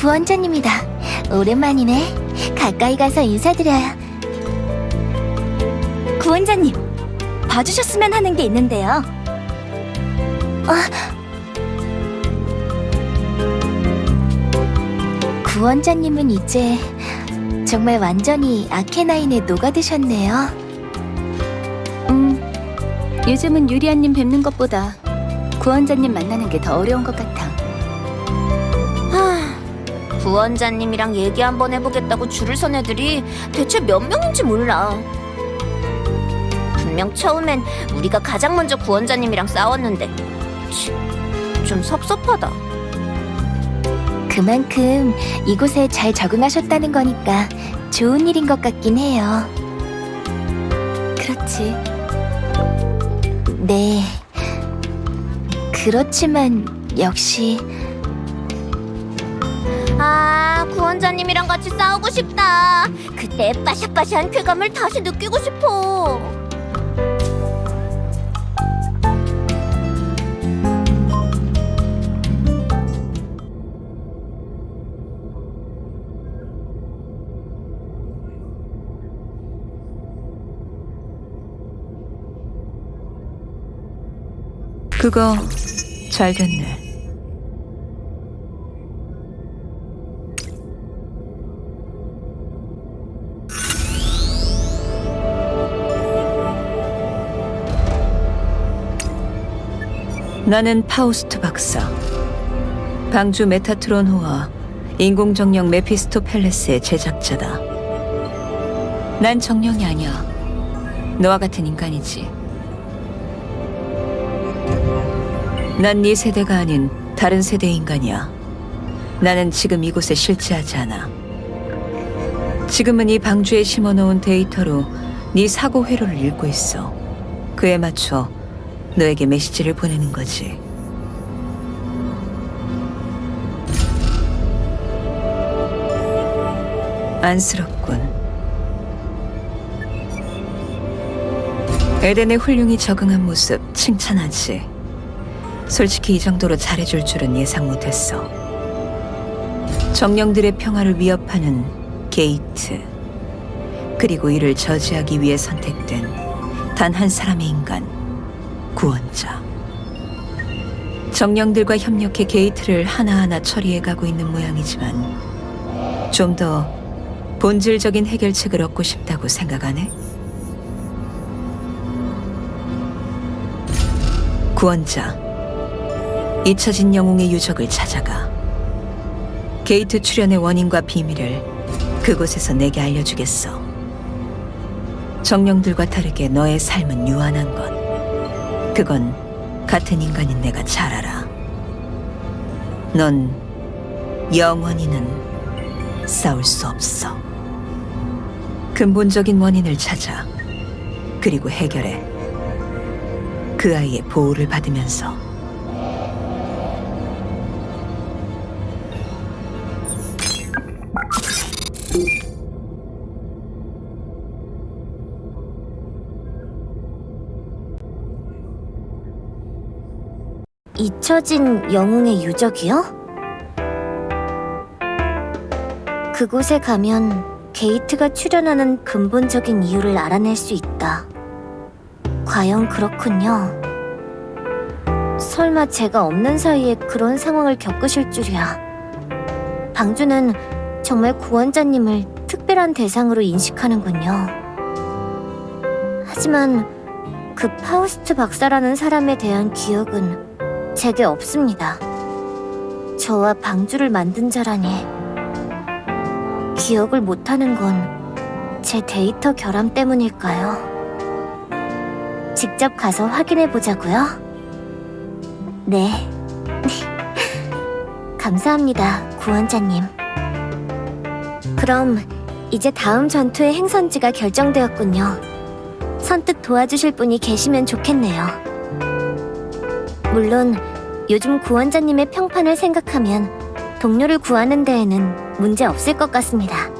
구원자님이다. 오랜만이네. 가까이 가서 인사드려요. 구원자님, 봐주셨으면 하는 게 있는데요. 구원자님은 이제 정말 완전히 아케나인에 녹아드셨네요. 음, 요즘은 유리안님 뵙는 것보다 구원자님 만나는 게 더 어려운 것 같아. 구원자님이랑 얘기 한번 해보겠다고 줄을 선 애들이 대체 몇 명인지 몰라. 분명 처음엔 우리가 가장 먼저 구원자님이랑 싸웠는데 치, 좀 섭섭하다. 그만큼 이곳에 잘 적응하셨다는 거니까 좋은 일인 것 같긴 해요. 그렇지. 네. 그렇지만 역시 아, 구원자님이랑 같이 싸우고 싶다. 그때 빠샤빠샤한 쾌감을 다시 느끼고 싶어. 그거 잘 됐네. 나는 파우스트 박사. 방주 메타트론호와 인공정령 메피스토펠레스의 제작자다. 난 정령이 아니야. 너와 같은 인간이지. 난 네 세대가 아닌 다른 세대의 인간이야. 나는 지금 이곳에 실제하지 않아. 지금은 이 방주에 심어놓은 데이터로 네 사고 회로를 읽고 있어. 그에 맞춰 너에게 메시지를 보내는 거지. 안쓰럽군. 에덴의 훌륭히 적응한 모습 칭찬하지. 솔직히 이 정도로 잘해줄 줄은 예상 못했어. 정령들의 평화를 위협하는 게이트. 그리고 이를 저지하기 위해 선택된 단 한 사람의 인간, 구원자. 정령들과 협력해 게이트를 하나하나 처리해 가고 있는 모양이지만 좀 더 본질적인 해결책을 얻고 싶다고 생각하네? 구원자. 잊혀진 영웅의 유적을 찾아가. 게이트 출현의 원인과 비밀을 그곳에서 네게 알려주겠어. 정령들과 다르게 너의 삶은 유한한 것. 그건 같은 인간인 내가 잘 알아. 넌 영원히는 싸울 수 없어. 근본적인 원인을 찾아. 그리고 해결해. 그 아이의 보호를 받으면서. 잊혀진 영웅의 유적이요? 그곳에 가면 게이트가 출현하는 근본적인 이유를 알아낼 수 있다. 과연 그렇군요. 설마 제가 없는 사이에 그런 상황을 겪으실 줄이야. 방주는 정말 구원자님을 특별한 대상으로 인식하는군요. 하지만 그 파우스트 박사라는 사람에 대한 기억은 제게 없습니다. 저와 방주를 만든 자라니 기억을 못하는 건 제 데이터 결함 때문일까요? 직접 가서 확인해 보자고요. 네. 감사합니다, 구원자님. 그럼 이제 다음 전투의 행선지가 결정되었군요. 선뜻 도와주실 분이 계시면 좋겠네요. 물론 요즘 구원자님의 평판을 생각하면 동료를 구하는 데에는 문제 없을 것 같습니다.